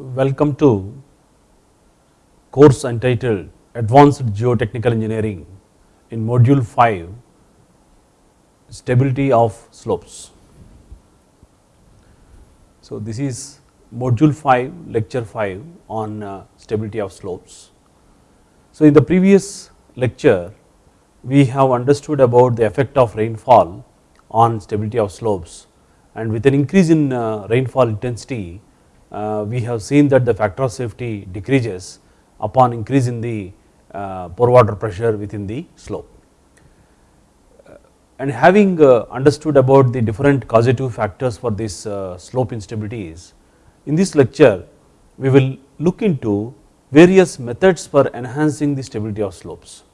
Welcome to course entitled Advanced Geotechnical Engineering in module 5 Stability of Slopes. So, this is module 5 lecture 5 on uh, stability of slopes. So, in the previous lecture we have understood about the effect of rainfall on stability of slopes and with an increase in uh, rainfall intensity we have seen that the factor of safety decreases upon increase in the uh, pore water pressure within the slope. And having uh, understood about the different causative factors for this uh, slope instabilities, in this lecture we will look into various methods for enhancing the stability of slopes.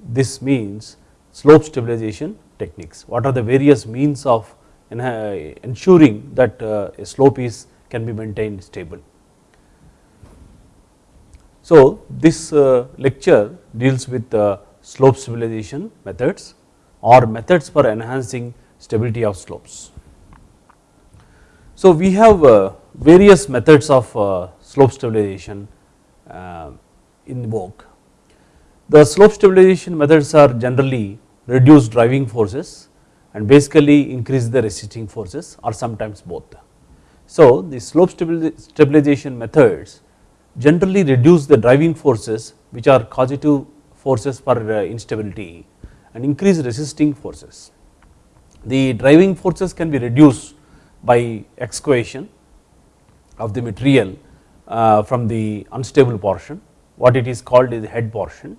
This means slope stabilization techniques, what are the various means of ensuring that uh, a slope is can be maintained stable. So, this uh, lecture deals with uh, slope stabilization methods or methods for enhancing stability of slopes. So, we have uh, various methods of slope stabilization in vogue. The slope stabilization methods are generally reduce driving forces and basically increase the resisting forces or sometimes both. So, the slope stabilization methods generally reduce the driving forces which are causative forces for uh, instability and increase resisting forces. The driving forces can be reduced by excavation of the material uh, from the unstable portion what it is called is head portion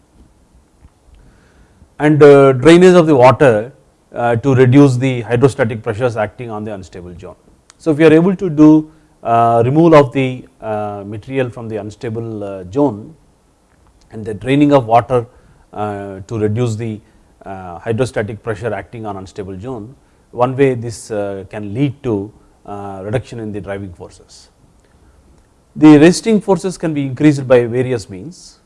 and uh, drainage of the water to reduce the hydrostatic pressures acting on the unstable zone. So, if we are able to do uh, removal of the uh, material from the unstable uh, zone and the draining of water to reduce the hydrostatic pressure acting on unstable zone, one way this can lead to reduction in the driving forces. The resisting forces can be increased by various means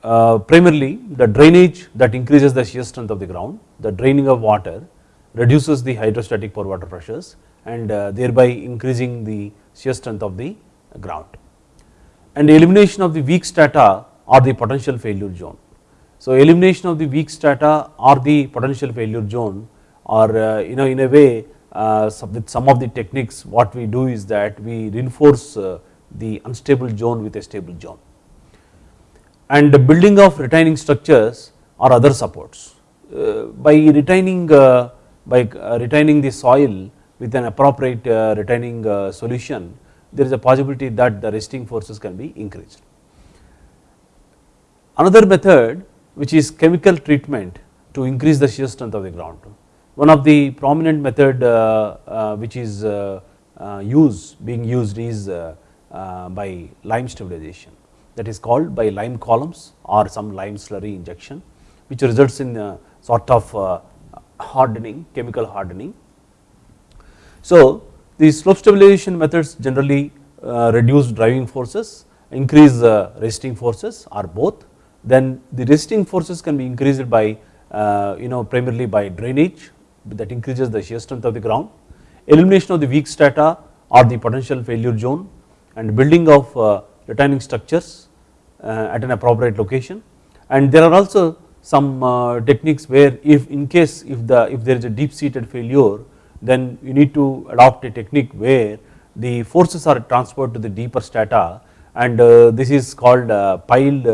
primarily the drainage that increases the shear strength of the ground, the draining of water reduces the hydrostatic pore water pressures and uh, thereby increasing the shear strength of the ground and elimination of the weak strata or the potential failure zone. So, elimination of the weak strata or the potential failure zone or uh, you know in a way uh, with some of the techniques what we do is that we reinforce the unstable zone with a stable zone and the building of retaining structures or other supports. By retaining by retaining the soil with an appropriate uh, retaining uh, solution there is a possibility that the resisting forces can be increased. Another method which is chemical treatment to increase the shear strength of the ground. One of the prominent method uh, which is used being used is by lime stabilization that is called by lime columns or some lime slurry injection which results in a sort of uh, hardening chemical hardening. So, the slope stabilization methods generally uh, reduce driving forces increase uh, resisting forces or both. Then the resisting forces can be increased by uh, you know primarily by drainage that increases the shear strength of the ground. Elimination of the weak strata or the potential failure zone and building of retaining structures at an appropriate location. And there are also some techniques where if in case if the if there is a deep seated failure then you need to adopt a technique where the forces are transferred to the deeper strata and uh, this is called piled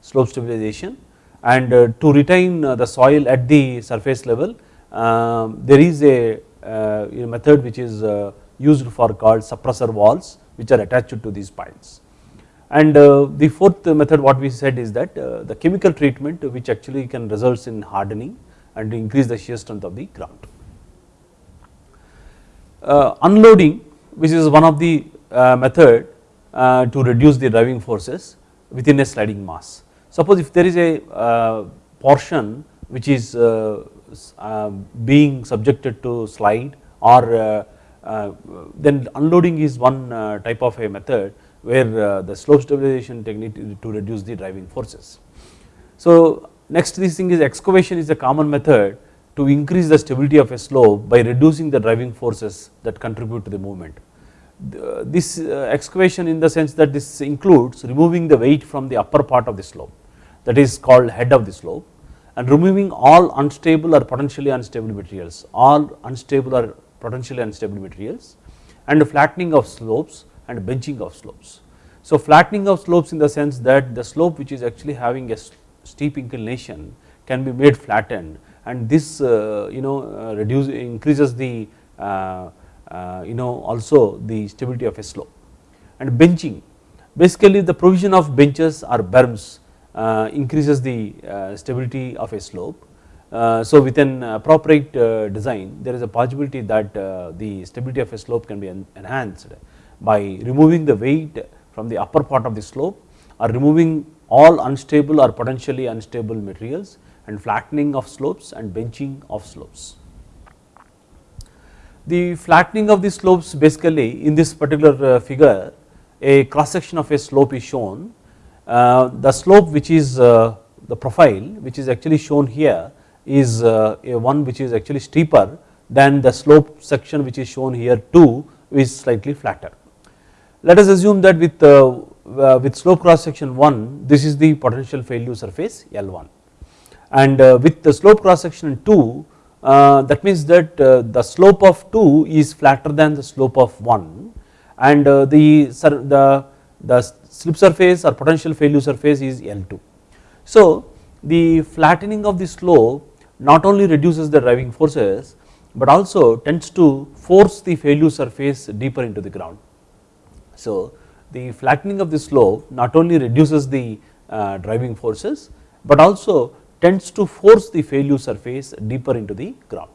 slope stabilization and to retain the soil at the surface level um, there is a, method which is used for called suppressor walls which are attached to these piles. And uh, the fourth method what we said is that uh, the chemical treatment which actually can results in hardening and increase the shear strength of the ground. Uh, unloading which is one of the uh, method uh, to reduce the driving forces within a sliding mass. Suppose if there is a uh, portion which is being subjected to slide or then unloading is one type of a method where uh, the slope stabilization technique to reduce the driving forces. So next this thing is excavation is a common method to increase the stability of a slope by reducing the driving forces that contribute to the movement. this uh, excavation in the sense that this includes removing the weight from the upper part of the slope that is called head of the slope and removing all unstable or potentially unstable materials, all unstable or potentially unstable materials and flattening of slopes and benching of slopes. So flattening of slopes in the sense that the slope which is actually having a steep inclination can be made flattened and this uh, you know uh, reduce increases the uh, you know also the stability of a slope and benching basically the provision of benches or berms increases the stability of a slope. so with an appropriate design there is a possibility that the stability of a slope can be enhanced by removing the weight from the upper part of the slope or removing all unstable or potentially unstable materials and flattening of slopes and benching of slopes. The flattening of the slopes basically in this particular figure a cross section of a slope is shown uh, the slope which is uh, the profile which is actually shown here is uh, a one which is actually steeper than the slope section which is shown here too is slightly flatter. Let us assume that with, with slope cross section 1 this is the potential failure surface L1 and uh, with the slope cross section 2 uh, that means that uh, the slope of 2 is flatter than the slope of 1 and the, the, the slip surface or potential failure surface is L2. So the flattening of the slope not only reduces the driving forces but also tends to force the failure surface deeper into the ground. So the flattening of the slope not only reduces the uh, driving forces but also tends to force the failure surface deeper into the ground.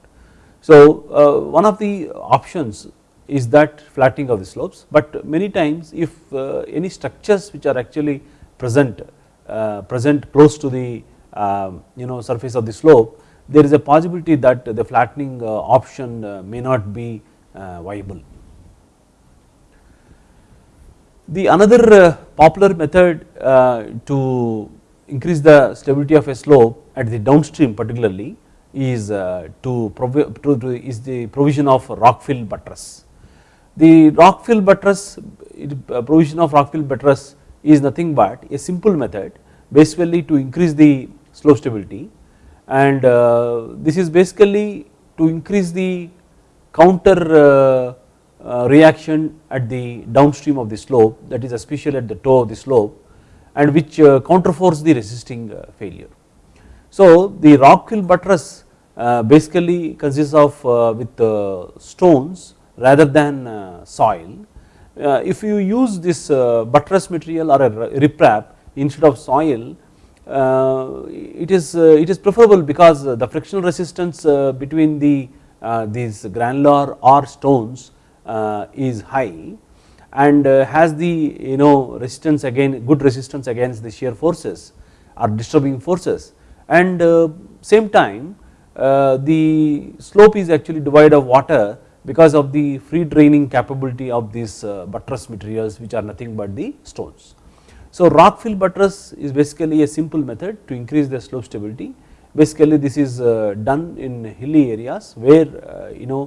So uh, one of the options is that flattening of the slopes but many times if uh, any structures which are actually present uh, present close to the um, you know surface of the slope there is a possibility that the flattening option may not be viable. The another popular method to increase the stability of a slope at the downstream particularly is to, to is the provision of rock fill buttress. The rock fill buttress uh, provision of rock fill buttress is nothing but a simple method basically to increase the slope stability and uh, this is basically to increase the counter uh, uh, reaction at the downstream of the slope that is especially at the toe of the slope and which uh, counterforce the resisting uh, failure. So the rock fill buttress basically consists of with stones rather than uh, soil. Uh, if you use this uh, buttress material or a riprap instead of soil it is it is preferable because the frictional resistance between the these granular or stones is high and has the you know resistance again good resistance against the shear forces or disturbing forces and same time the slope is actually devoid of water because of the free draining capability of these uh, buttress materials which are nothing but the stones. So rock fill buttress is basically a simple method to increase the slope stability basically this is uh, done in hilly areas where uh, you know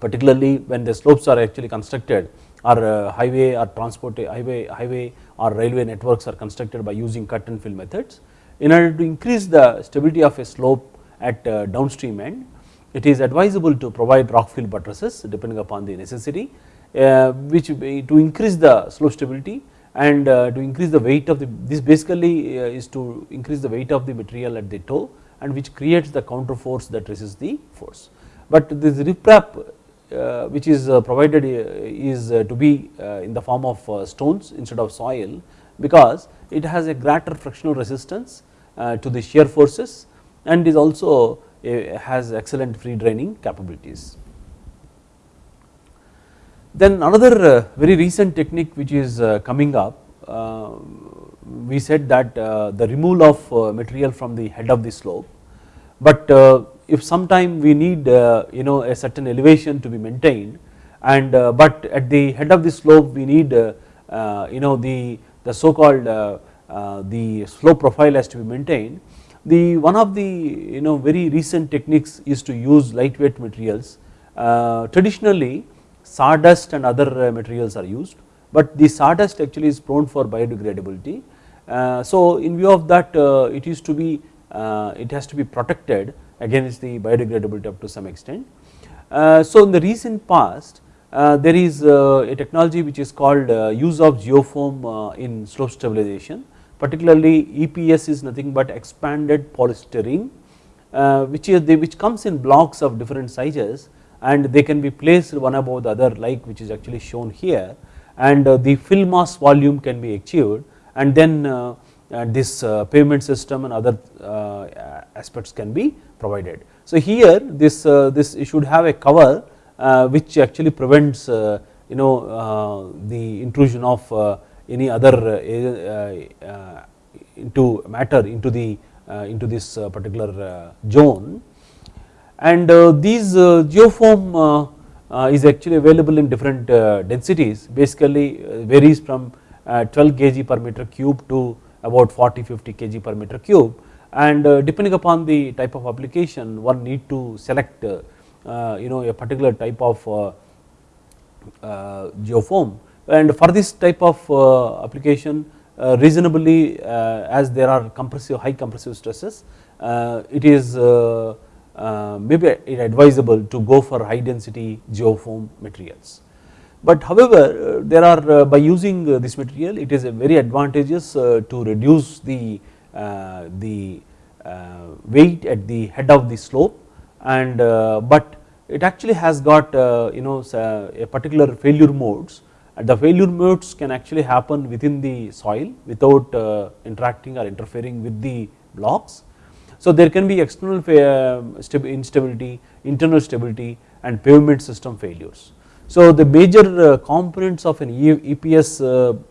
particularly when the slopes are actually constructed or highway or transport highway highway or railway networks are constructed by using cut and fill methods in order to increase the stability of a slope at downstream end it is advisable to provide rock fill buttresses depending upon the necessity uh, which to increase the slope stability and uh, to increase the weight of the this basically uh, is to increase the weight of the material at the toe and which creates the counter force that resists the force. But this riprap uh, which is uh, provided uh, is to be in the form of stones instead of soil because it has a greater frictional resistance to the shear forces and is also has excellent free draining capabilities. Then another uh, very recent technique which is uh, coming up uh, we said that the removal of material from the head of the slope but if sometime we need uh, you know a certain elevation to be maintained and uh, but at the head of the slope we need uh, you know the the so called the slope profile has to be maintained the one of the you know very recent techniques is to use lightweight materials. Uh, traditionally sawdust and other materials are used but the sawdust actually is prone for biodegradability. so in view of that it is to be it has to be protected against the biodegradability up to some extent. Uh, so in the recent past uh, there is uh, a technology which is called use of geofoam in slope stabilization particularly EPS is nothing but expanded polystyrene uh, which is the, which comes in blocks of different sizes and they can be placed one above the other like which is actually shown here and uh, the fill mass volume can be achieved and then uh, this pavement system and other aspects can be provided. So here this uh, this should have a cover uh, which actually prevents uh, you know the intrusion of any other into matter into the into this particular zone. And these geofoam is actually available in different densities. Basically varies from 12 kg per meter cube to about 40 50 kg per meter cube and uh, depending upon the type of application one need to select uh, uh, you know a particular type of geofoam and for this type of uh, application uh, reasonably uh, as there are compressive high compressive stresses it is maybe advisable to go for high density geofoam materials. But however there are by using this material it is very advantageous to reduce the, the weight at the head of the slope and but it actually has got you know a particular failure modes and the failure modes can actually happen within the soil without uh, interacting or interfering with the blocks. So there can be external uh, instability, internal stability and pavement system failures. So the major uh, components of an EPS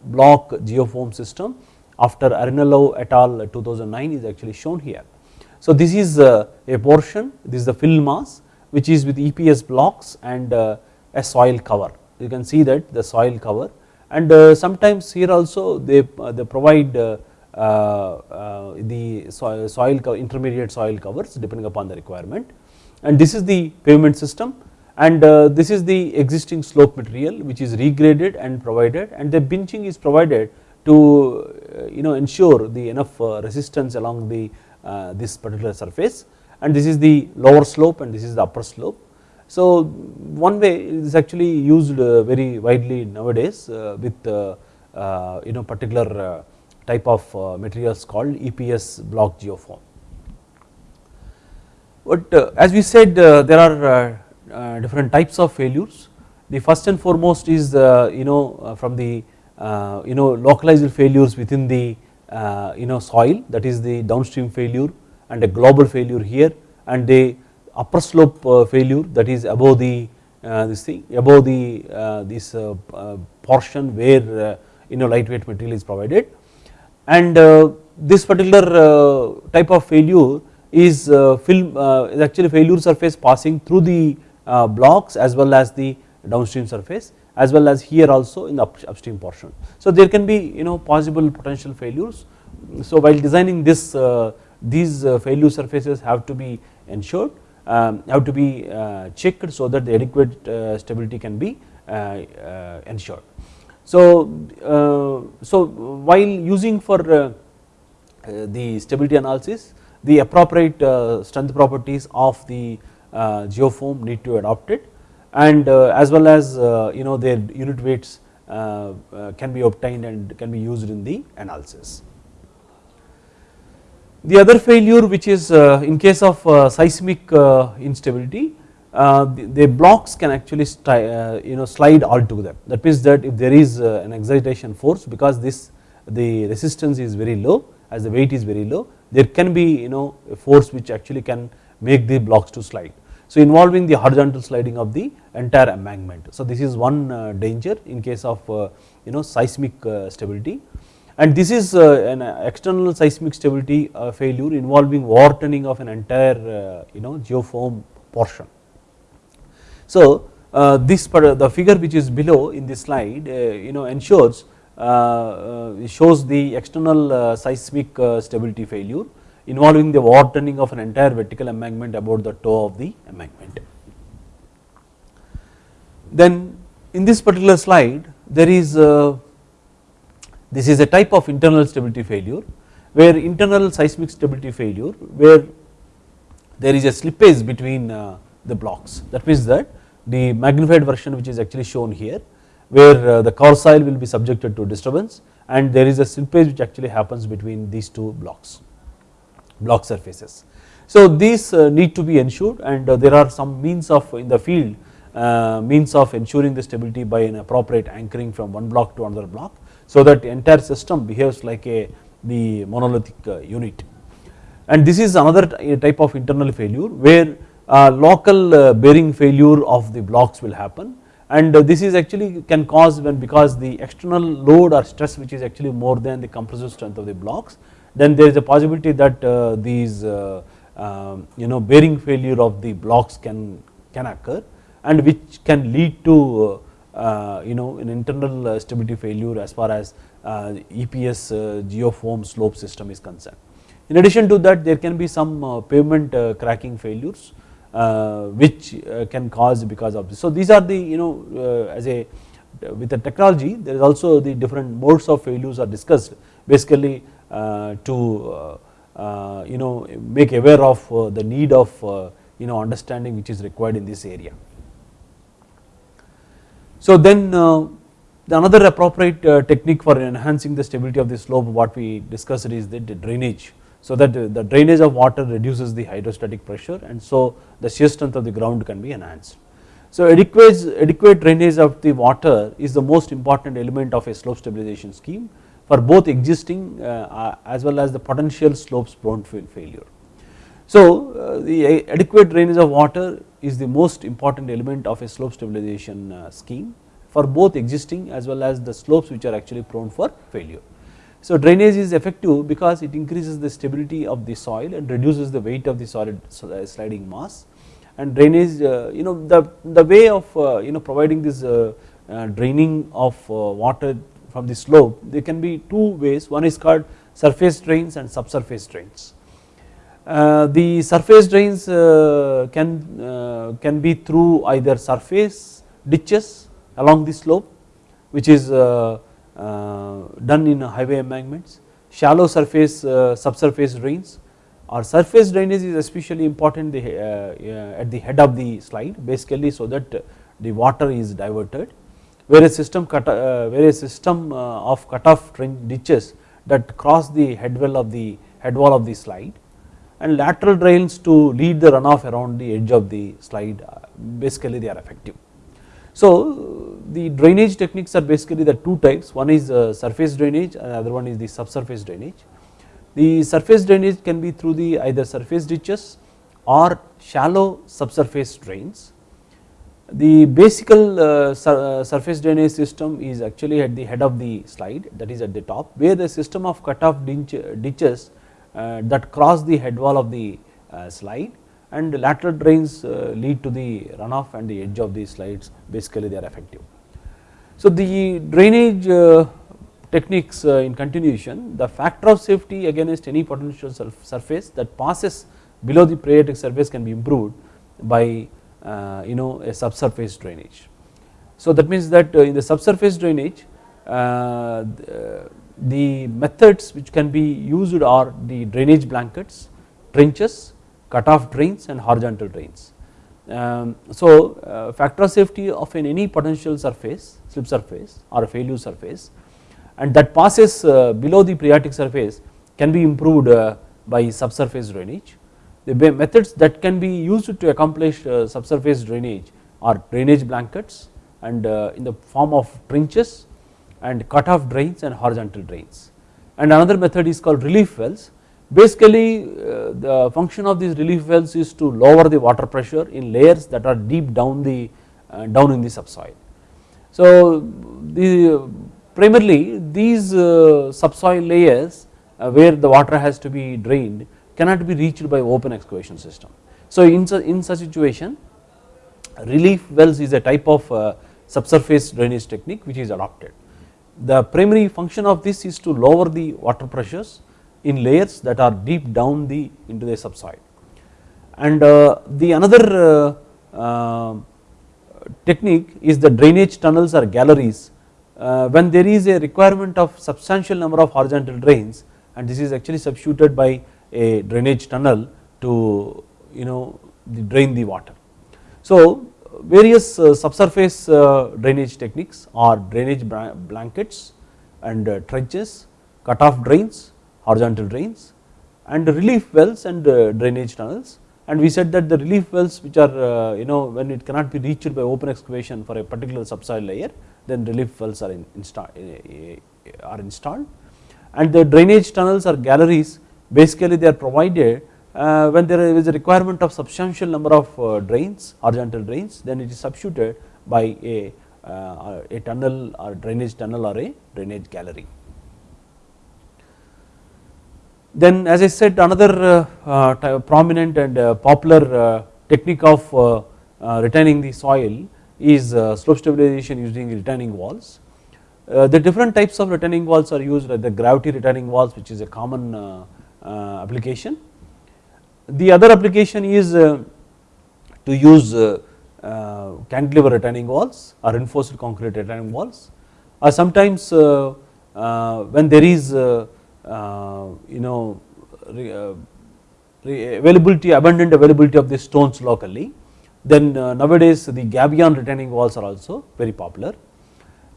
block geofoam system after Arellano et al. 2009 is actually shown here. So this is a portion, this is the fill mass which is with EPS blocks and a soil cover. You can see that the soil cover. And uh, sometimes here also they, uh, they provide uh, the soil, soil intermediate soil covers depending upon the requirement. And this is the pavement system. And this is the existing slope material which is regraded and provided. And the benching is provided to uh, you know ensure the enough uh, resistance along the uh, this particular surface and this is the lower slope and this is the upper slope so one way is actually used uh, very widely nowadays uh, with uh, you know particular type of materials called EPS block geofoam. But as we said there are different types of failures. The first and foremost is you know from the Uh, you know localized failures within the uh, you know soil that is the downstream failure and a global failure here and the upper slope uh, failure that is above the uh, this thing above the uh, this uh, portion where you know lightweight material is provided. And this particular type of failure is film is actually failure surface passing through the blocks as well as the downstream surface as well as here also in the upstream portion. So there can be you know possible potential failures. So while designing this these failure surfaces have to be ensured um, have to be uh, checked so that the adequate uh, stability can be uh, ensured. So, so while using for the stability analysis the appropriate strength properties of the geofoam need to adopt it and uh, as well as uh, you know their unit weights uh, can be obtained and can be used in the analysis. The other failure which is uh, in case of uh, seismic uh, instability the, the, blocks can actually you know slide altogether that means that if there is an excitation force because this the resistance is very low as the weight is very low there can be you know a force which actually can make the blocks to slide. So involving the horizontal sliding of the entire embankment. So this is one uh, danger in case of uh, you know seismic uh, stability and this is uh, an external seismic stability uh, failure involving overturning of an entire uh, you know geofoam portion. So this the figure which is below in this slide you know ensures shows the external seismic stability failure involving the overturning of an entire vertical embankment about the toe of the embankment. Then in this particular slide there is a, this is a type of internal stability failure where internal seismic stability failure where there is a slippage between uh, the blocks that means that the magnified version which is actually shown here where uh, the core soil will be subjected to disturbance and there is a slippage which actually happens between these two blocks block surfaces. So these uh, need to be ensured and uh, there are some means of in the field uh, means of ensuring the stability by an appropriate anchoring from one block to another block so that the entire system behaves like a the monolithic unit and this is another type of internal failure where local bearing failure of the blocks will happen and this is actually can cause when because the external load or stress which is actually more than the compressive strength of the blocks then there is a possibility that uh, these uh, um, you know bearing failure of the blocks can can occur and which can lead to uh, uh you know an internal uh, stability failure as far as uh, EPS geofoam slope system is concerned. In addition to that there can be some pavement cracking failures which can cause because of this. So these are the you know as a with the technology there is also the different modes of failures are discussed basically Uh, to uh, uh, you know make aware of the need of you know understanding which is required in this area. So then uh, another appropriate uh, technique for enhancing the stability of the slope what we discussed is the drainage. So that the drainage of water reduces the hydrostatic pressure and so the shear strength of the ground can be enhanced. So adequate, adequate drainage of the water is the most important element of a slope stabilization scheme for both existing uh, as well as the potential slopes prone failure. So uh, the adequate drainage of water is the most important element of a slope stabilization uh, scheme for both existing as well as the slopes which are actually prone for failure. So drainage is effective because it increases the stability of the soil and reduces the weight of the solid uh, sliding mass and drainage you know the, the way of you know providing this draining of water from the slope there can be two ways. One is called surface drains and subsurface drains. Uh, the surface drains uh, can uh, can be through either surface ditches along the slope which is done in highway embankments. Shallow surface subsurface drains. Or surface drainage is especially important the, at the head of the slide basically so that the water is diverted where a system cut where a system of cut off ditches that cross the head wall of the head wall of the slide and lateral drains to lead the runoff around the edge of the slide uh, basically they are effective. So the drainage techniques are basically the two types one is uh, surface drainage and other one is the subsurface drainage. The surface drainage can be through the either surface ditches or shallow subsurface drains. The basical uh, surface drainage system is actually at the head of the slide that is at the top where the system of cut off ditches uh, that cross the head wall of the uh, slide and lateral drains uh, lead to the runoff and the edge of the slides basically they are effective. So the drainage techniques in continuation the factor of safety against any potential surface that passes below the phreatic surface can be improved by you know a subsurface drainage. So that means that in the subsurface drainage the methods which can be used are the drainage blankets, trenches, cut off drains and horizontal drains. Um, so uh, factor of safety of an any potential surface slip surface or failure surface and that passes uh, below the phreatic surface can be improved uh, by subsurface drainage. The methods that can be used to accomplish uh, subsurface drainage are drainage blankets and uh, in the form of trenches and cut off drains and horizontal drains. And another method is called relief wells. Basically uh, the function of these relief wells is to lower the water pressure in layers that are deep down the down in the subsoil. So the primarily these subsoil layers where the water has to be drained cannot be reached by open excavation system. So in, in such situation relief wells is a type of uh, subsurface drainage technique which is adopted the primary function of this is to lower the water pressures in layers that are deep down the into the subsoil and uh, the another uh, technique is the drainage tunnels or galleries when there is a requirement of substantial number of horizontal drains and this is actually substituted by a drainage tunnel to you know drain the water. So various uh, subsurface uh, drainage techniques are drainage blankets and uh, trenches, cut off drains, horizontal drains and relief wells and drainage tunnels and we said that the relief wells which are you know when it cannot be reached by open excavation for a particular subsoil layer then relief wells are, in, install, are installed and the drainage tunnels or galleries basically they are provided uh, when there is a requirement of substantial number of uh, drains horizontal drains then it is substituted by a, uh, a tunnel or drainage tunnel or a drainage gallery. Then as I said another uh, prominent and uh, popular uh, technique of retaining the soil is slope stabilization using retaining walls. the different types of retaining walls are used like the gravity retaining walls which is a common Uh, application. The other application is uh, to use uh, uh, cantilever retaining walls or reinforced concrete retaining walls. Or sometimes uh, uh, when there is you know availability abundant availability of the stones locally then nowadays the gabion retaining walls are also very popular.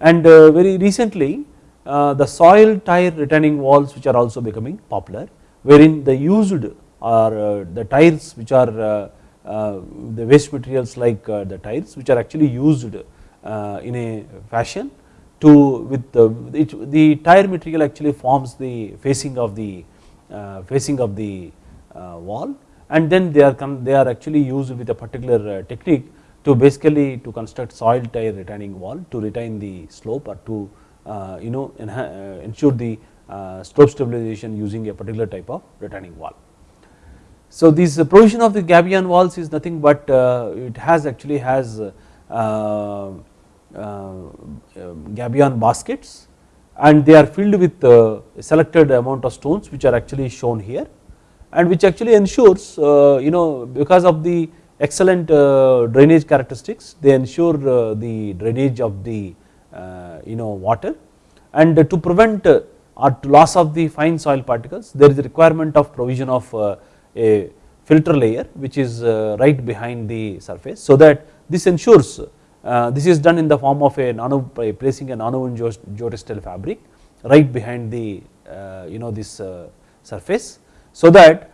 And very recently the soil tire retaining walls which are also becoming popular wherein the used or uh, the tires which are uh, uh, the waste materials like uh, the tires which are actually used uh, in a fashion to with the, it, the tire material actually forms the facing of the uh, facing of the wall and then they are they are actually used with a particular technique to basically to construct soil tire retaining wall to retain the slope or to you know ensure the Uh, slope stabilization using a particular type of retaining wall. So this uh, provision of the gabion walls is nothing but uh, it has actually has uh, uh, uh gabion baskets and they are filled with a selected amount of stones which are actually shown here and which actually ensures you know because of the excellent drainage characteristics they ensure the drainage of the you know water and to prevent or to loss of the fine soil particles there is a requirement of provision of a filter layer which is uh, right behind the surface so that this ensures uh, this is done in the form of a nano by placing a nonwoven geotextile fabric right behind the uh, you know this surface so that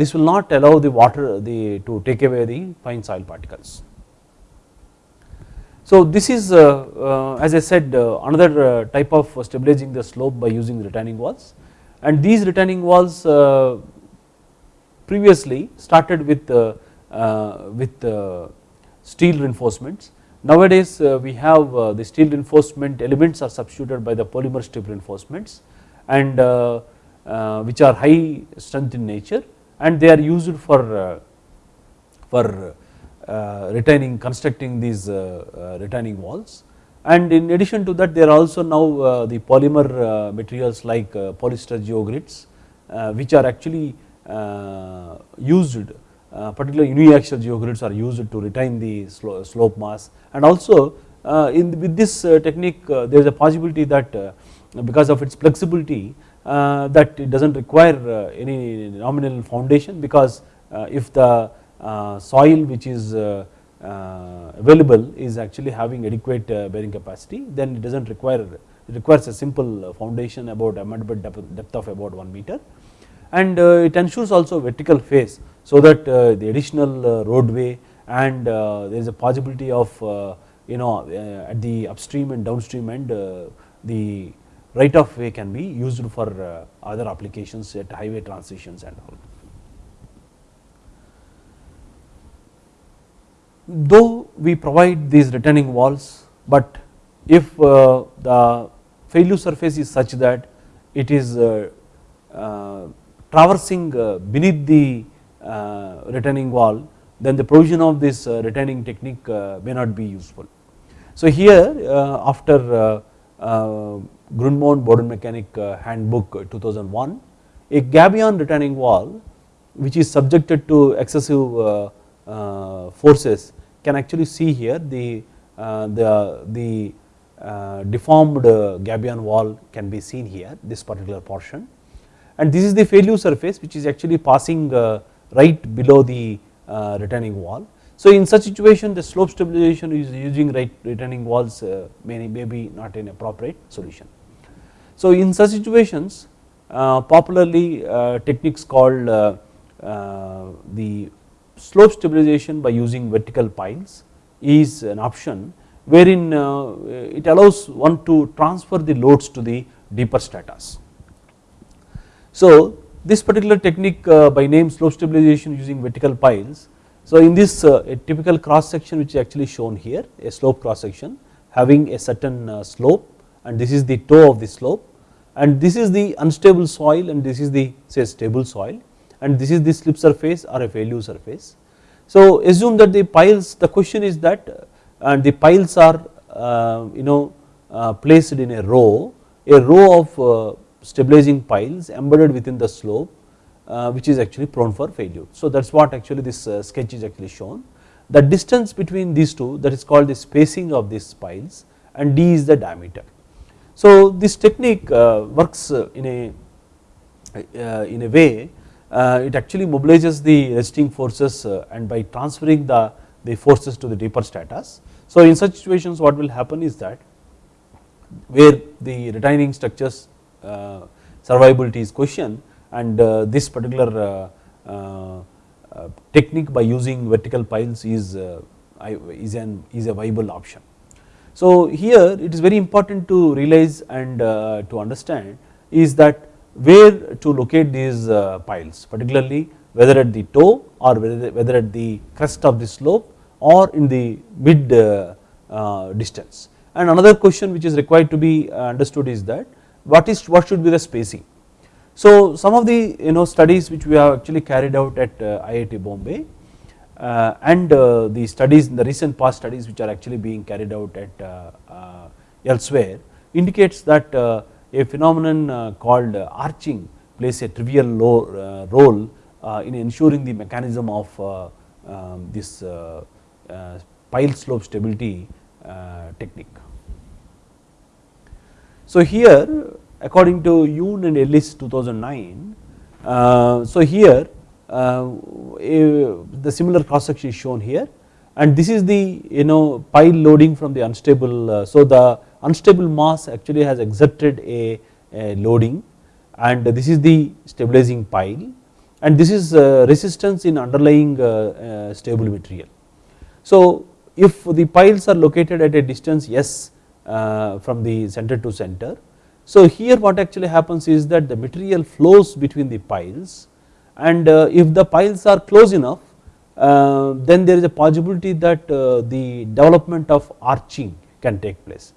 this will not allow the water the to take away the fine soil particles. So this is uh, uh, as I said uh, another type of stabilizing the slope by using retaining walls and these retaining walls previously started with uh, uh, with uh, steel reinforcements. Nowadays we have the steel reinforcement elements are substituted by the polymer strip reinforcements and which are high strength in nature and they are used for for Uh, retaining constructing these uh, uh, retaining walls. And in addition to that there are also now the polymer materials like polyester geogrids which are actually uh, used uh, particularly uniaxial geogrids are used to retain the slope mass. And also uh, in with this technique there is a possibility that because of its flexibility that it does not require any nominal foundation because if the Uh, soil which is uh, uh, available is actually having adequate bearing capacity then it does not require it requires a simple foundation about a depth, depth of about 1 meter and uh, it ensures also vertical face so that uh, the additional uh, roadway and there is a possibility of you know at the upstream and downstream end the right of way can be used for other applications at highway transitions and all. Though we provide these retaining walls, but if uh, the failure surface is such that it is uh, uh, traversing uh, beneath the uh, retaining wall then the provision of this uh, retaining technique may not be useful. So here after Grundmont Bodenmechanik handbook 2001 a gabion retaining wall which is subjected to excessive forces can actually see here the, uh, the, the uh, deformed uh, gabion wall can be seen here this particular portion and this is the failure surface which is actually passing uh, right below the uh, retaining wall. So in such situation the slope stabilization is using right retaining walls uh, may, may be not an appropriate solution. So in such situations popularly techniques called the slope stabilization by using vertical piles is an option wherein uh, it allows one to transfer the loads to the deeper stratas. So this particular technique uh, by name slope stabilization using vertical piles. So in this uh, a typical cross section which is actually shown here a slope cross section having a certain slope and this is the toe of the slope and this is the unstable soil and this is the say stable soil and this is the slip surface or a failure surface. So assume that the piles the question is that and the piles are uh, you know uh, placed in a row a row of uh, stabilizing piles embedded within the slope which is actually prone for failure. So that is what actually this sketch is actually shown the distance between these two that is called the spacing of these piles and d is the diameter. So this technique works in a in a way it actually mobilizes the resting forces and by transferring the the forces to the deeper stratas so in such situations what will happen is that where the retaining structures uh, survivability is questioned and uh, this particular uh, technique by using vertical piles is, is, an, is a viable option. So here it is very important to realize and to understand is that where to locate these piles particularly whether at the toe or whether at the crest of the slope or in the mid uh, uh, distance. And another question which is required to be uh, understood is that what is what should be the spacing. So some of the you know studies which we have actually carried out at IIT Bombay uh, and uh, the studies in the recent past studies which are actually being carried out at uh, elsewhere indicates that a phenomenon called arching plays a trivial role in ensuring the mechanism of um, this uh, pile slope stability uh, technique. So here according to Yoon and Ellis 2009, uh, so here the similar cross section is shown here and this is the you know pile loading from the unstable so the unstable mass actually has exerted a, a loading and this is the stabilizing pile and this is resistance in underlying stable material. So if the piles are located at a distance s uh, from the center to center, so here what actually happens is that the material flows between the piles and uh, if the piles are close enough uh, then there is a possibility that uh, the development of arching can take place.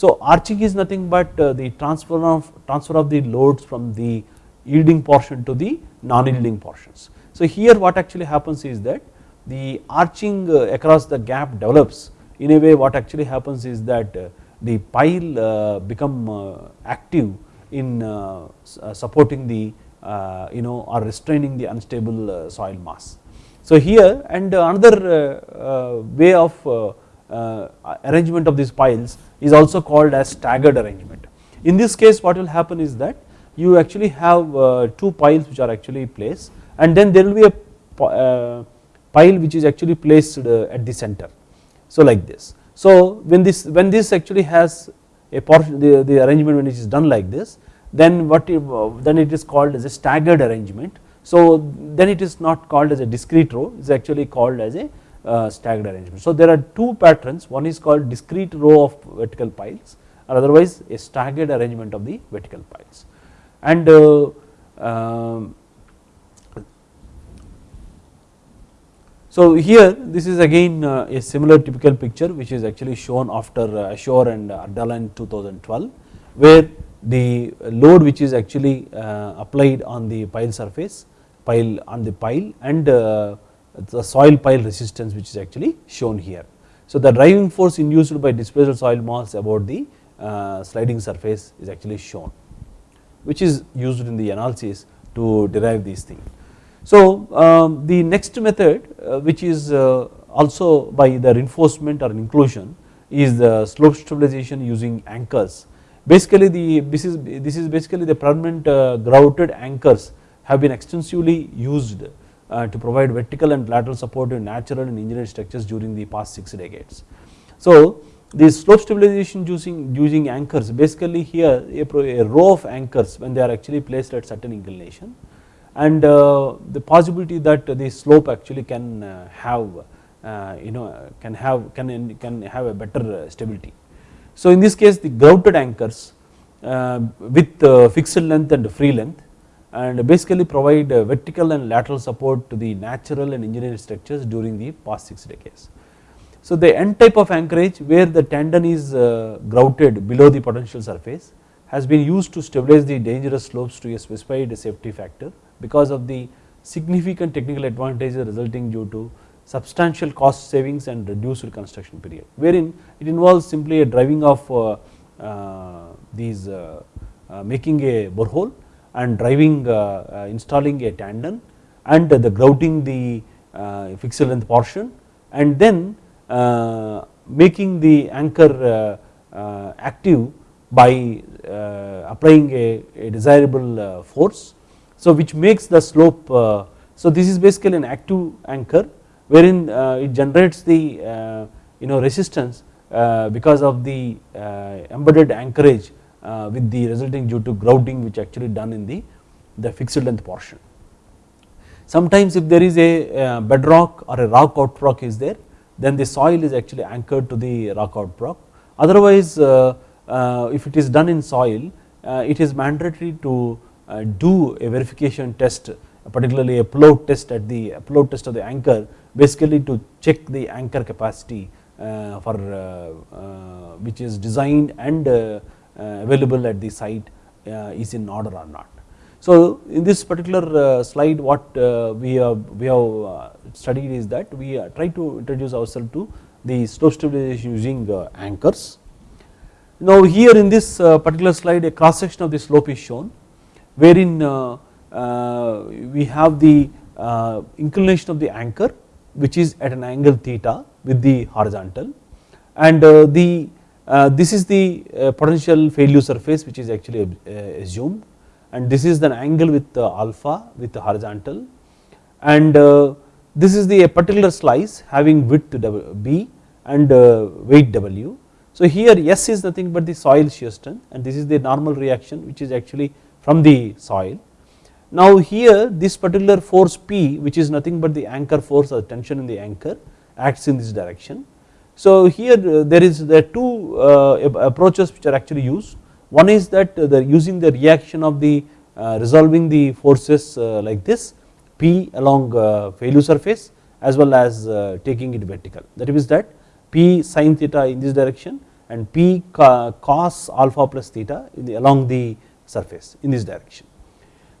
So arching is nothing but uh, the transfer of transfer of the loads from the yielding portion to the non yielding portions. So here what actually happens is that the arching uh, across the gap develops in a way what actually happens is that uh, the pile uh, become uh, active in uh, supporting the you know or restraining the unstable soil mass. So here and another way of arrangement of these piles is also called as staggered arrangement. In this case what will happen is that you actually have two piles which are actually placed and then there will be a pile which is actually placed uh, at the center. So like this. So when this when this actually has a portion the, the arrangement when it is done like this then what uh, then it is called as a staggered arrangement. So then it is not called as a discrete row it is actually called as a uh, staggered arrangement. So there are two patterns one is called discrete row of vertical piles or otherwise a staggered arrangement of the vertical piles and uh, um, So here this is again uh, a similar typical picture which is actually shown after uh, Ashour and Ardalan in 2012 where the load which is actually uh, applied on the pile surface pile on the pile and the soil pile resistance which is actually shown here. So the driving force induced by displaced soil mass about the sliding surface is actually shown which is used in the analysis to derive these things. So um, the next method uh, which is uh, also by the reinforcement or inclusion is the slope stabilization using anchors. Basically the this is this is basically the permanent uh, grouted anchors have been extensively used uh, to provide vertical and lateral support in natural and engineered structures during the past 6 decades. So this slope stabilization using using anchors basically here a, a row of anchors when they are actually placed at certain inclination and uh, the possibility that the slope actually can uh, have uh, you know can have can can have a better stability. So in this case the grouted anchors with fixed length and free length and basically provide vertical and lateral support to the natural and engineered structures during the past 6 decades. So the N type of anchorage where the tendon is uh, grouted below the potential surface has been used to stabilize the dangerous slopes to a specified safety factor because of the significant technical advantages resulting due to substantial cost savings and reduced construction period wherein it involves simply a driving of uh, uh, these uh, uh, making a borehole and driving uh, uh installing a tendon and the grouting the uh, fixed length portion and then uh, making the anchor uh, uh, active by uh, applying a, a desirable force. So which makes the slope, so this is basically an active anchor wherein it generates the you know resistance because of the embedded anchorage with the resulting due to grouting which actually done in the, the fixed length portion. Sometimes if there is a bedrock or a rock outcrop is there then the soil is actually anchored to the rock outcrop. Otherwise uh, uh, if it is done in soil uh, it is mandatory to do a verification test particularly a float test at the float test of the anchor basically to check the anchor capacity for which is designed and Uh, available at the site uh, is in order or not. So in this particular uh, slide what uh, we have we have uh, studied is that we uh, try to introduce ourselves to the slope stabilization using anchors. Now here in this particular slide a cross section of the slope is shown wherein we have the inclination of the anchor which is at an angle theta with the horizontal and the this is the potential failure surface which is actually assumed and this is the angle with alpha with the horizontal and uh, this is the particular slice having width b and uh, weight w. So here S is nothing but the soil shear strength and this is the normal reaction which is actually from the soil. Now here this particular force P which is nothing but the anchor force or tension in the anchor acts in this direction. So here uh, there is the two approaches which are actually used one is that the using the reaction of the uh, resolving the forces uh, like this P along uh, failure surface as well as taking it vertical that means that P sin theta in this direction and P cos alpha plus theta the, along the surface in this direction.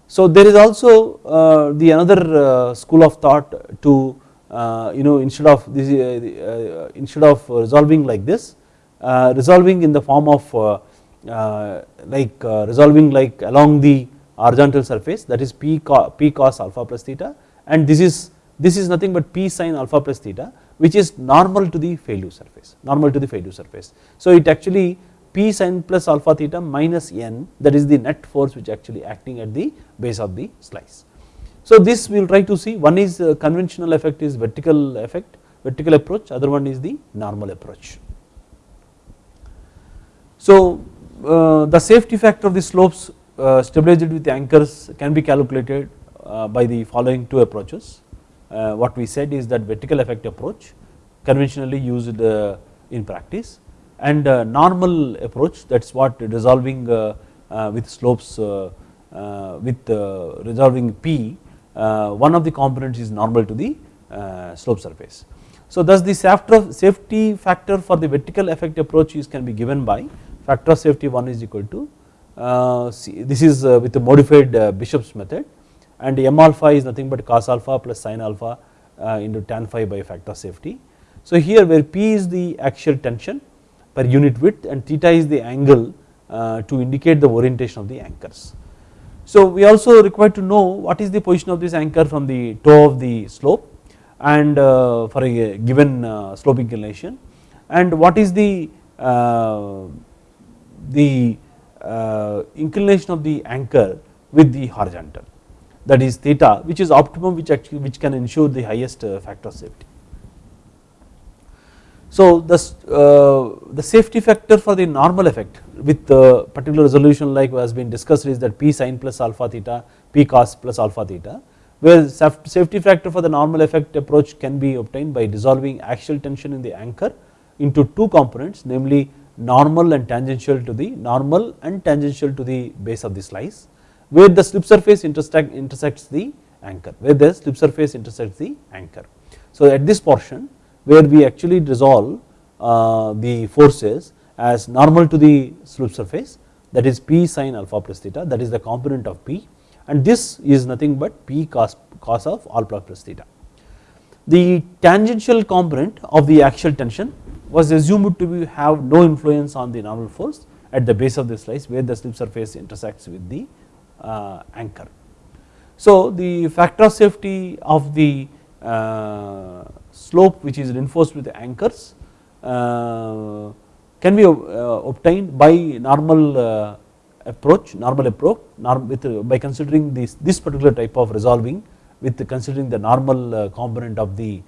So there is also uh, the another uh, school of thought to uh, Uh, you know instead of this uh, uh, instead of resolving like this resolving in the form of uh, like uh, resolving like along the horizontal surface that is p, p cos alpha plus theta and this is this is nothing but p sin alpha plus theta which is normal to the failure surface normal to the failure surface. So it actually p sin plus alpha theta minus n that is the net force which actually acting at the base of the slice. So this we will try to see one is uh, conventional effect is vertical effect vertical approach other one is the normal approach. So uh, the safety factor of the slopes uh, stabilized with anchors can be calculated uh, by the following two approaches. what we said is that vertical effect approach conventionally used in practice and normal approach that is what resolving with slopes with resolving P one of the components is normal to the slope surface. So thus the safety factor for the vertical effect approach is can be given by factor of safety 1 is equal to uh, this is uh, with the modified uh, Bishop's method and m alpha is nothing but cos alpha plus sin alpha into tan phi by factor of safety. So here where P is the axial tension per unit width and theta is the angle to indicate the orientation of the anchors. So we also require to know what is the position of this anchor from the toe of the slope and uh, for a given uh, slope inclination and what is the uh, the inclination of the anchor with the horizontal that is theta which is optimum which actually which can ensure the highest factor of safety. So the, uh, the safety factor for the normal effect with the particular resolution like has been discussed is that p sin plus alpha theta p cos plus alpha theta where safety factor for the normal effect approach can be obtained by dissolving axial tension in the anchor into two components namely normal and tangential to the normal and tangential to the base of the slice where the slip surface intersect, intersects the anchor where the slip surface intersects the anchor. So at this portion where we actually resolve uh, the forces as normal to the slip surface that is P sin alpha plus theta that is the component of P and this is nothing but P cos, cos of alpha plus theta. The tangential component of the axial tension was assumed to be have no influence on the normal force at the base of the slice where the slip surface intersects with the uh, anchor. So the factor of safety of the uh, slope which is reinforced with anchors uh, can be uh, obtained by normal uh, approach normal approach norm with uh, by considering this this particular type of resolving with considering the normal component of the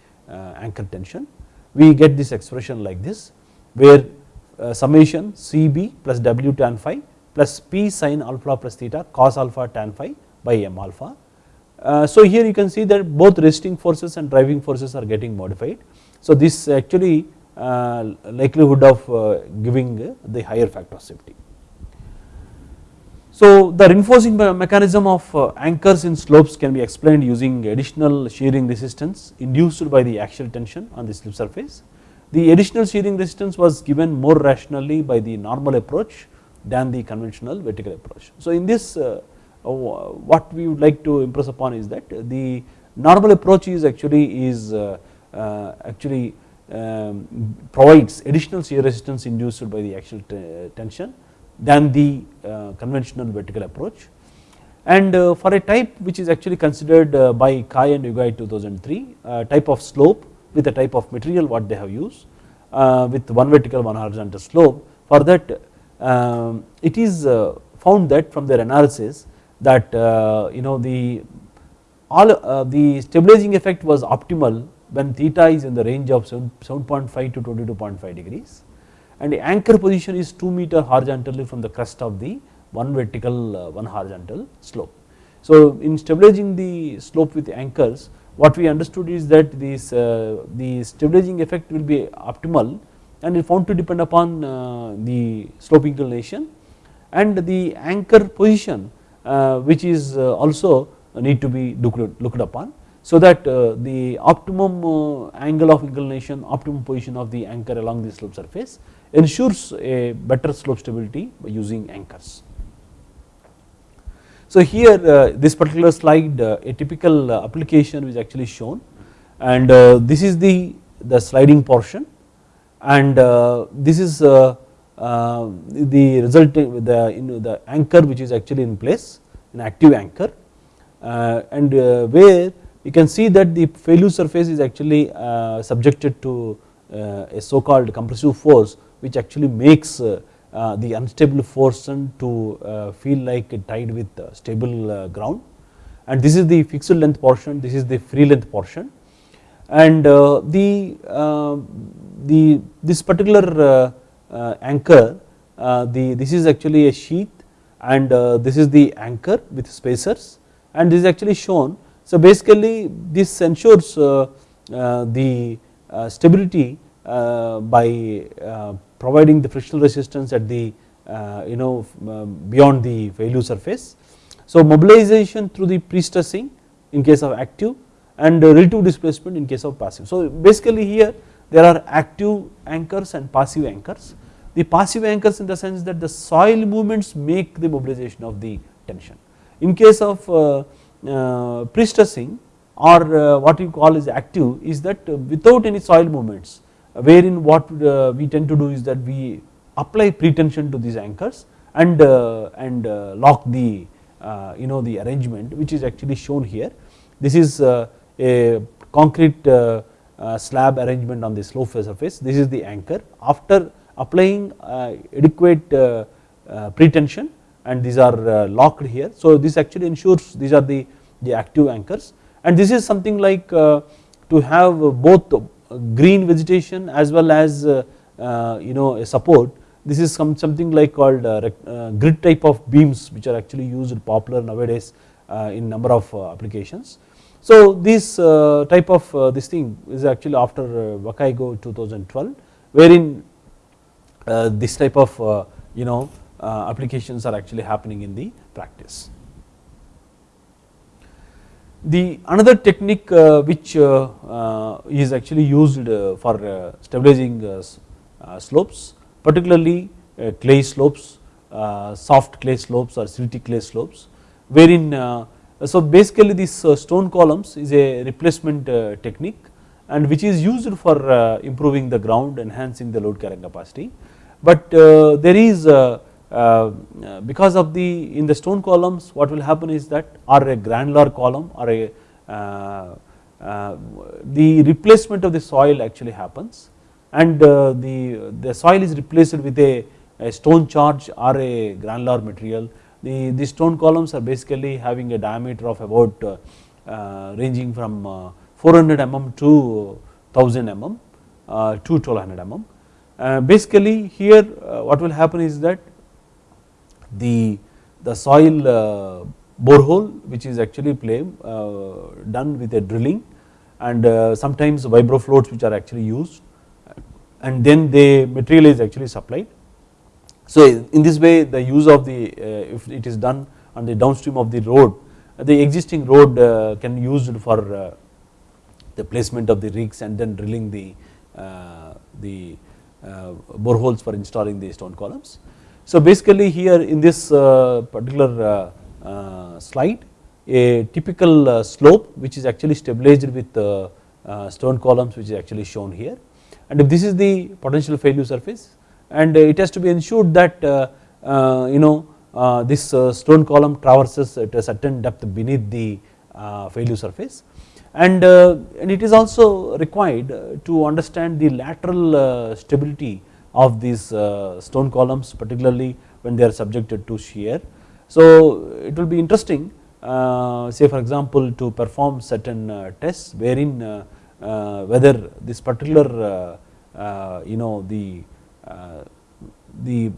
anchor tension we get this expression like this where summation Cb plus W tan phi plus p sin alpha plus theta cos alpha tan phi by m alpha. Uh, so here you can see that both resisting forces and driving forces are getting modified. So this actually uh, likelihood of uh, giving the higher factor of safety. So the reinforcing mechanism of uh, anchors in slopes can be explained using additional shearing resistance induced by the axial tension on the slip surface. The additional shearing resistance was given more rationally by the normal approach than the conventional vertical approach. So in this uh, uh, what we would like to impress upon is that the normal approach is actually is uh, actually um, provides additional shear resistance induced by the axial tension than the conventional vertical approach. And for a type which is actually considered by Cai and Ugai 2003 type of slope with the type of material what they have used with one vertical one horizontal slope. For that um, it is uh, found that from their analysis that uh, you know the all uh, the stabilizing effect was optimal when theta is in the range of 7.5 to 22.5 degrees and the anchor position is 2 meter horizontally from the crest of the one vertical one horizontal slope. So in stabilizing the slope with anchors what we understood is that this the stabilizing effect will be optimal and is found to depend upon uh, the slope inclination and the anchor position uh, which is uh, also need to be looked, upon. So that the optimum angle of inclination optimum position of the anchor along the slope surface ensures a better slope stability by using anchors. So here this particular slide a typical application is actually shown. And this is the, the sliding portion. And uh, this is uh, uh, Um, the resulting the you know the anchor which is actually in place an active anchor uh, and uh, where you can see that the failure surface is actually uh, subjected to a so called compressive force which actually makes the unstable portion to feel like tied with stable ground. And this is the fixed length portion this is the free length portion. And the the this particular uh, uh, Uh, anchor uh, the this is actually a sheath and uh, this is the anchor with spacers and this is actually shown. So basically this ensures uh, the stability by providing the frictional resistance at the you know beyond the failure surface. So mobilization through the pre-stressing in case of active and relative displacement in case of passive. So basically here there are active anchors and passive anchors. The passive anchors in the sense that the soil movements make the mobilization of the tension. In case of uh, uh, pre-stressing or uh, what you call is active is that without any soil movements wherein what uh, we tend to do is that we apply pretension to these anchors and uh, and uh, lock the you know the arrangement which is actually shown here. This is a concrete Uh, slab arrangement on the slope surface this is the anchor after applying uh, adequate uh, pretension and these are locked here. So this actually ensures these are the, the active anchors and this is something like to have both green vegetation as well as you know a support this is some something like called grid type of beams which are actually used popular nowadays in number of applications. So this uh, type of uh, this thing is actually after uh, Wakaigo 2012 wherein uh, this type of uh, you know uh, applications are actually happening in the practice. The another technique which is actually used for stabilizing slopes particularly clay slopes, soft clay slopes or silty clay slopes wherein Uh, so basically this uh, stone columns is a replacement uh, technique and which is used for uh, improving the ground enhancing the load carrying capacity. But uh, there is uh, because of the in the stone columns what will happen is that or a granular column or a the replacement of the soil actually happens and the, the soil is replaced with a stone charge or a granular material the, the stone columns are basically having a diameter of about uh, uh, ranging from uh, 400 mm to 1000 mm to 1200 mm. basically here what will happen is that the, the soil borehole which is actually play, done with a drilling and sometimes vibroflots which are actually used and then the material is actually supplied so in this way the use of the uh, if it is done on the downstream of the road the existing road uh, can be used for uh, the placement of the rigs and then drilling the uh, the uh, boreholes for installing the stone columns. So basically here in this uh, particular slide a typical slope which is actually stabilized with stone columns which is actually shown here and if this is the potential failure surface and it has to be ensured that uh, uh, you know uh, this uh, stone column traverses at a certain depth beneath the uh, failure surface and, uh, and it is also required to understand the lateral stability of these stone columns particularly when they are subjected to shear. So it will be interesting say for example to perform certain tests wherein whether this particular you know the Uh, the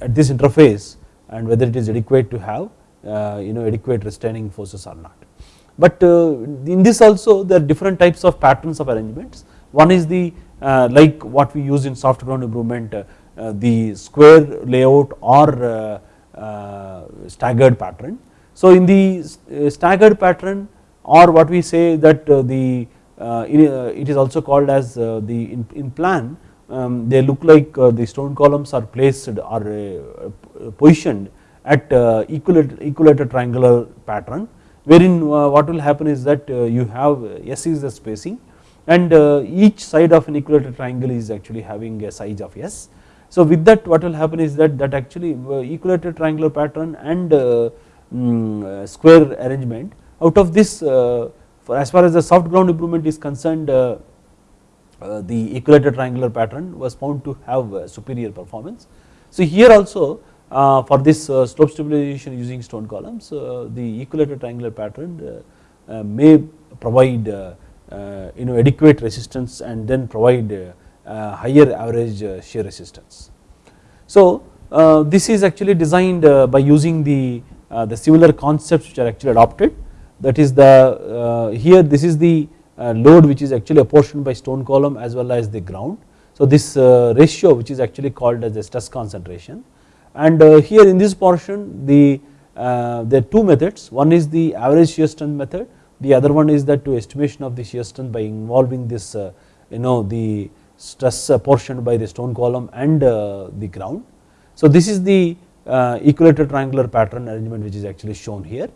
at this interface and whether it is adequate to have uh, you know adequate restraining forces or not. But uh, in this also there are different types of patterns of arrangements one is the uh, like what we use in soft ground improvement the square layout or staggered pattern. So in the staggered pattern or what we say that the it is also called as the in plan um, they look like uh, the stone columns are placed or uh, positioned at uh, equilateral triangular pattern wherein uh, what will happen is that uh, you have S is the spacing and each side of an equilateral triangle is actually having a size of S. So with that what will happen is that that actually equilateral triangular pattern and um, square arrangement out of this as far as the soft ground improvement is concerned uh, the equilateral triangular pattern was found to have uh, superior performance. So here also uh, for this uh, slope stabilization using stone columns uh, the equilateral triangular pattern uh, may provide you know adequate resistance and then provide higher average shear resistance. So this is actually designed by using the the similar concepts which are actually adopted that is the here this is the uh, Uh, load which is actually apportioned by stone column as well as the ground. So this uh, ratio which is actually called as the stress concentration and uh, here in this portion the uh, there are two methods one is the average shear strength method the other one is that to estimation of the shear strength by involving this uh, you know the stress apportioned by the stone column and the ground. So this is the equilateral triangular pattern arrangement which is actually shown here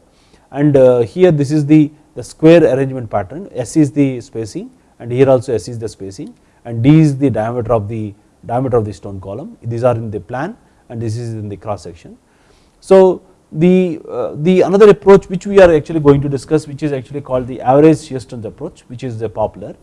and here this is the the square arrangement pattern S is the spacing and here also S is the spacing and D is the diameter of the diameter of the stone column these are in the plan and this is in the cross section. So the, uh, the another approach which we are actually going to discuss which is actually called the average shear strength approach which is the popular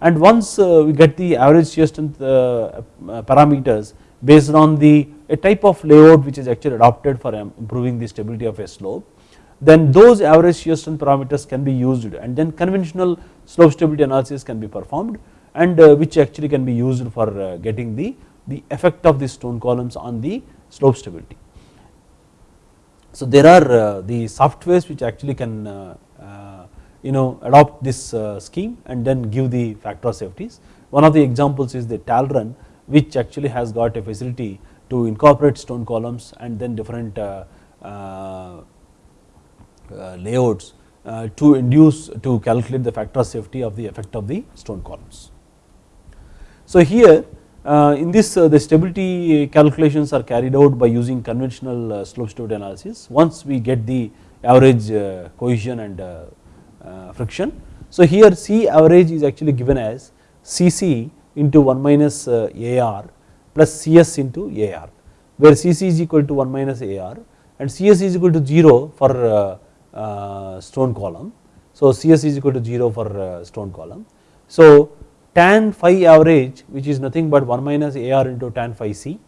and once uh, we get the average shear strength uh, uh, parameters based on the a type of layout which is actually adopted for improving the stability of a slope then those average shear strength parameters can be used and then conventional slope stability analysis can be performed and uh, which actually can be used for uh, getting the, the effect of the stone columns on the slope stability. So there are uh, the softwares which actually can you know adopt this scheme and then give the factor of safeties. One of the examples is the Talren which actually has got a facility to incorporate stone columns and then different Uh, layouts uh, to induce to calculate the factor of safety of the effect of the stone columns. So here uh, in this uh, the stability calculations are carried out by using conventional uh, slope stability analysis once we get the average uh, cohesion and friction. So here C average is actually given as Cc into 1 minus AR plus Cs into AR where Cc is equal to 1 minus AR and Cs is equal to 0 for stone column. So Cs is equal to 0 for stone column. So tan phi average which is nothing but 1 minus AR into tan phi C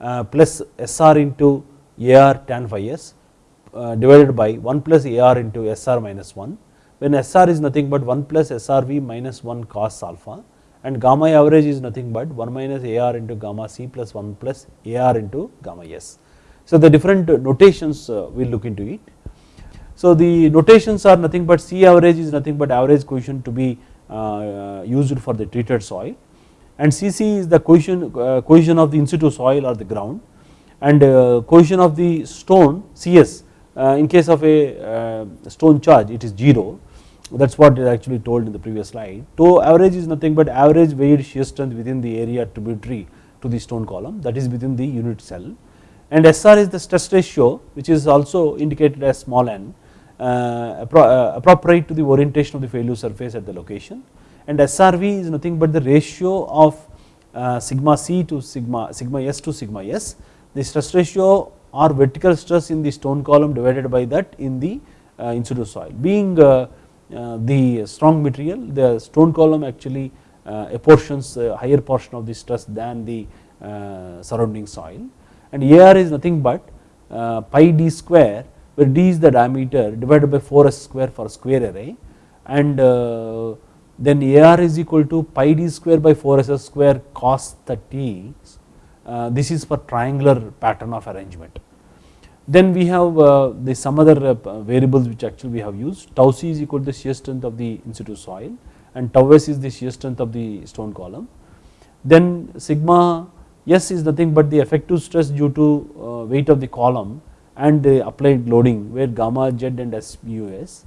uh, plus SR into AR tan phi S uh, divided by 1 plus AR into SR minus 1 when SR is nothing but 1 plus SRV minus 1 cos alpha and gamma average is nothing but 1 minus AR into gamma C plus 1 plus AR into gamma S. So the different notations uh, we will look into it. So the notations are nothing but C average is nothing but average coefficient to be uh, used for the treated soil. And Cc is the cohesion, uh, cohesion of the in situ soil or the ground. And uh, cohesion of the stone Cs in case of a stone charge it is 0 that is what is actually told in the previous slide. So average is nothing but average weighted shear strength within the area tributary to the stone column that is within the unit cell. And SR is the stress ratio which is also indicated as small n. uh, uh, Uh, uh, appropriate to the orientation of the failure surface at the location. And SRV is nothing but the ratio of uh, sigma c to sigma sigma s to sigma s. The stress ratio or vertical stress in the stone column divided by that in the uh, in situ soil. Being the strong material the stone column actually apportions a higher portion of the stress than the surrounding soil. And AR is nothing but pi d square where d is the diameter divided by 4s square for square array and uh, then AR is equal to pi d square by 4s square cos 30 uh, this is for triangular pattern of arrangement. Then we have uh, the some other variables which actually we have used tau c is equal to the shear strength of the in situ soil and tau s is the shear strength of the stone column. Then sigma s is nothing but the effective stress due to weight of the column and the applied loading where gamma z and SUS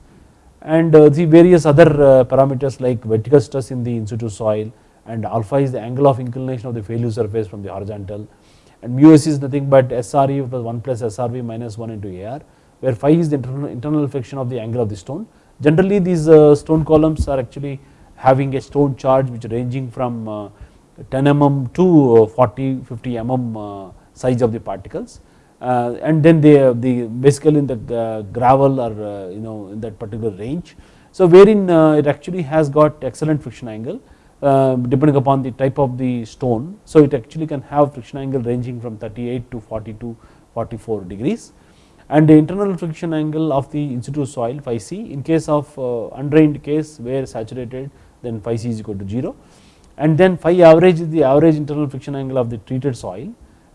and uh, the various other uh, parameters like vertical stress in the in situ soil and alpha is the angle of inclination of the failure surface from the horizontal and mu s is nothing but SRE plus 1 plus SRV minus 1 into AR where phi is the internal, friction of the angle of the stone. Generally these uh, stone columns are actually having a stone charge which ranging from uh, 10 mm to uh, 40 50 mm size of the particles uh, and then they the basically in the uh, gravel or uh, you know in that particular range. So wherein it actually has got excellent friction angle depending upon the type of the stone. So it actually can have friction angle ranging from 38 to 42 44 degrees and the internal friction angle of the in situ soil phi c in case of undrained case where saturated then phi c is equal to 0 and then phi average is the average internal friction angle of the treated soil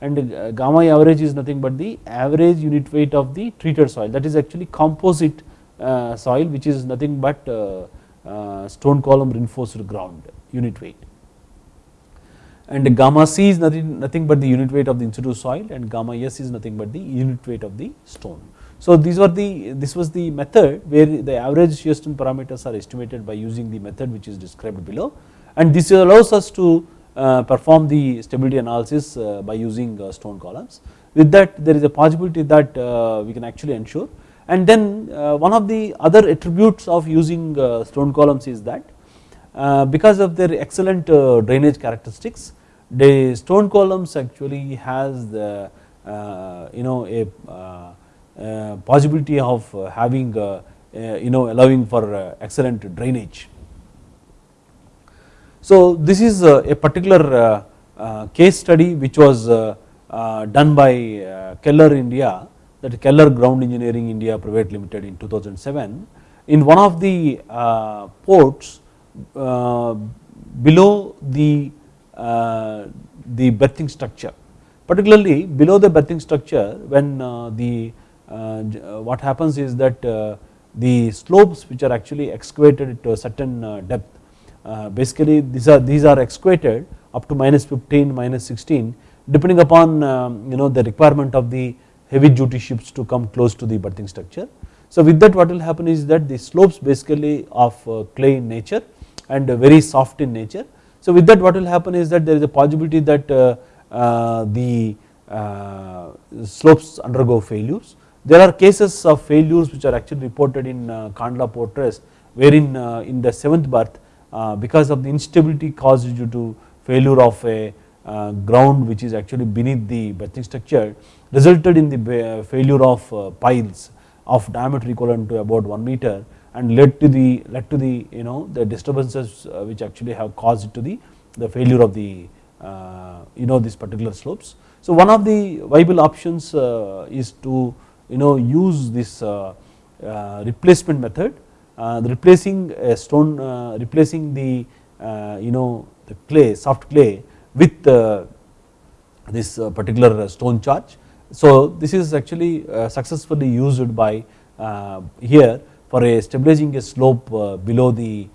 and uh, gamma average is nothing but the average unit weight of the treated soil. That is actually composite uh, soil which is nothing but uh, stone column reinforced ground unit weight. And gamma c is nothing, nothing but the unit weight of the in situ soil and gamma s is nothing but the unit weight of the stone. So these were the this was the method where the average shear parameters are estimated by using the method which is described below. And this allows us to Uh, perform the stability analysis uh, by using uh, stone columns. With that there is a possibility that uh, we can actually ensure and then uh, one of the other attributes of using stone columns is that because of their excellent drainage characteristics the stone columns actually has the you know a possibility of having you know allowing for excellent drainage. So this is uh, a particular uh, uh, case study which was done by Keller India that Keller Ground Engineering India Private Limited in 2007 in one of the ports below the the berthing structure particularly below the berthing structure when the what happens is that the slopes which are actually excavated to a certain depth Uh, basically these are these are excavated up to minus 15 minus 16 depending upon um, you know the requirement of the heavy duty ships to come close to the berthing structure. So with that what will happen is that the slopes basically of uh, clay in nature and very soft in nature. So with that what will happen is that there is a possibility that uh, the slopes undergo failures. There are cases of failures which are actually reported in Kandla Port Trust wherein in the 7th berth Uh, because of the instability caused due to failure of a uh, ground which is actually beneath the berthing structure resulted in the uh, failure of piles of diameter equivalent to about 1 meter and led to the led to the you know the disturbances which actually have caused to the the failure of the you know these particular slopes. So one of the viable options is to you know use this replacement method Uh, replacing a stone uh, replacing the you know the clay soft clay with this particular stone charge. So this is actually successfully used by here for a stabilizing a slope below the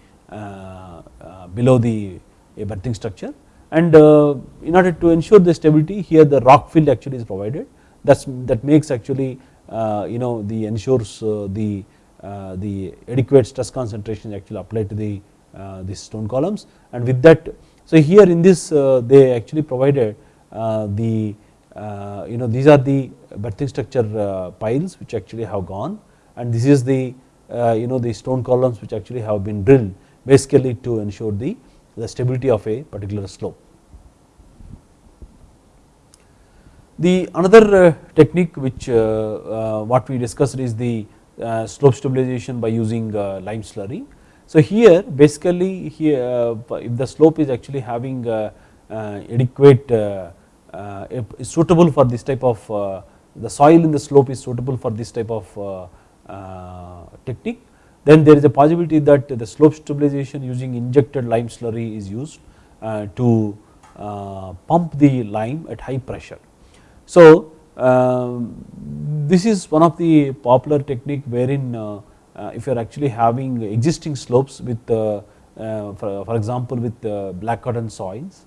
below the berthing structure and in order to ensure the stability here the rock fill actually is provided that's that makes actually you know the ensures the Uh, the adequate stress concentration actually applied to the uh, these stone columns and with that so here in this uh, they actually provided the you know these are the berthing structure piles which actually have gone and this is the you know the stone columns which actually have been drilled basically to ensure the the stability of a particular slope. The another technique which what we discussed is the Uh, slope stabilization by using uh, lime slurry. So here basically here uh, if the slope is actually having adequate suitable for this type of the soil in the slope is suitable for this type of technique then there is a possibility that the slope stabilization using injected lime slurry is used to pump the lime at high pressure. So Um, this is one of the popular technique wherein uh, uh, if you are actually having existing slopes with uh, for for example with black cotton soils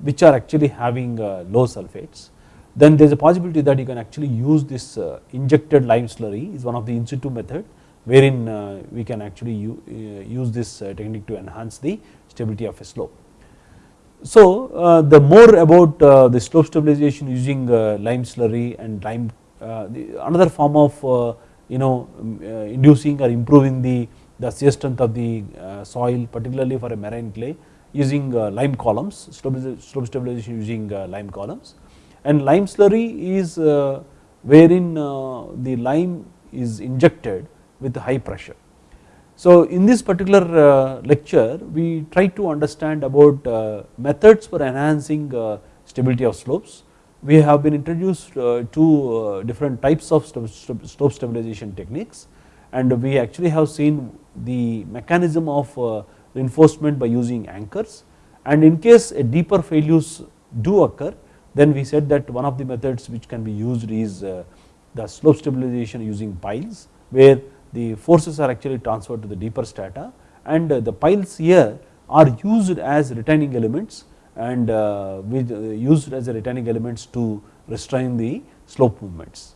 which are actually having low sulfates then there is a possibility that you can actually use this injected lime slurry is one of the in situ method wherein we can actually use this technique to enhance the stability of a slope. So uh, the more about uh, the slope stabilization using uh, lime slurry and lime another form of you know um, inducing or improving the the shear strength of the soil particularly for a marine clay using lime columns slope stabilization using lime columns and lime slurry is wherein the lime is injected with high pressure. So in this particular uh, lecture we try to understand about uh, methods for enhancing uh, stability of slopes. We have been introduced to different types of slope stabilization techniques and we actually have seen the mechanism of reinforcement by using anchors and in case a deeper failures do occur then we said that one of the methods which can be used is the slope stabilization using piles where the forces are actually transferred to the deeper strata and uh, the piles here are used as retaining elements and uh, with uh, used as a retaining elements to restrain the slope movements.